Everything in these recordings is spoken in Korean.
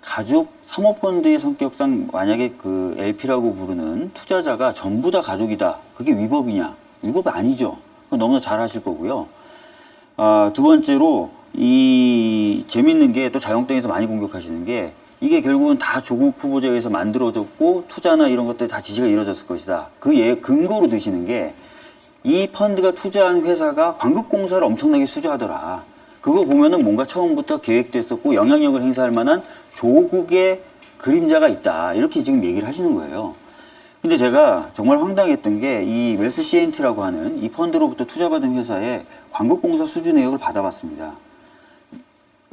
가족 사모펀드의 성격상 만약에 그 LP라고 부르는 투자자가 전부 다 가족이다. 그게 위법이냐? 위법이 아니죠. 너무나 잘 하실 거고요. 아, 두 번째로 이 재밌는 게 또 자영당에서 많이 공격하시는 게 이게 결국은 다 조국 후보자에 의해서 만들어졌고 투자나 이런 것들이 다 지시가 이루어졌을 것이다. 그 예, 근거로 드시는 게 이 펀드가 투자한 회사가 광급공사를 엄청나게 수주하더라. 그거 보면은 뭔가 처음부터 계획됐었고 영향력을 행사할 만한 조국의 그림자가 있다. 이렇게 지금 얘기를 하시는 거예요. 근데 제가 정말 황당했던 게 이 웰스 CNT라고 하는 이 펀드로부터 투자받은 회사의 광급공사 수주 내역을 받아봤습니다.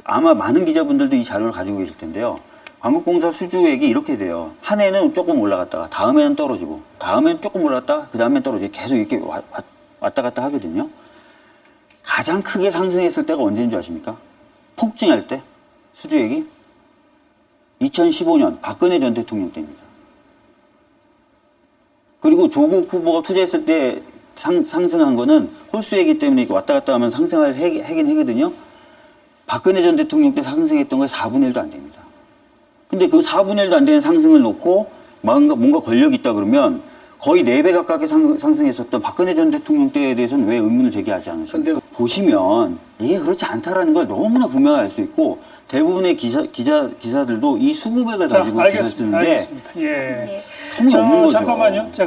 아마 많은 기자분들도 이 자료를 가지고 계실 텐데요. 광급공사 수주액이 이렇게 돼요. 한 해는 조금 올라갔다가 다음에는 떨어지고 다음에는 조금 올랐다가 그 다음엔 떨어지고 계속 이렇게 왔다 갔다 하거든요. 가장 크게 상승했을 때가 언제인 줄 아십니까? 폭증할 때 수주액이 2015년 박근혜 전 대통령 때입니다. 그리고 조국 후보가 투자했을 때 상, 상승한 거는 홀수이기 때문에 왔다 갔다 하면 상승할 해, 하긴 하거든요. 박근혜 전 대통령 때 상승했던 거에 4분의 1도 안 됩니다. 근데 그 4분의 1도 안 되는 상승을 놓고 뭔가, 뭔가 권력이 있다 그러면 거의 4배 가깝게 상, 상승했었던 박근혜 전 대통령 때에 대해서는 왜 의문을 제기하지 않으십니까? 보시면 이게 그렇지 않다라는 걸 너무나 분명히 알 수 있고 대부분의 기사, 기자, 기사들도 이 수급액을 자, 가지고 기사를 알겠습니다. 쓰는데 알겠습니다. 예. 예. 통이 없는 자, 거죠. 잠깐만요. 자,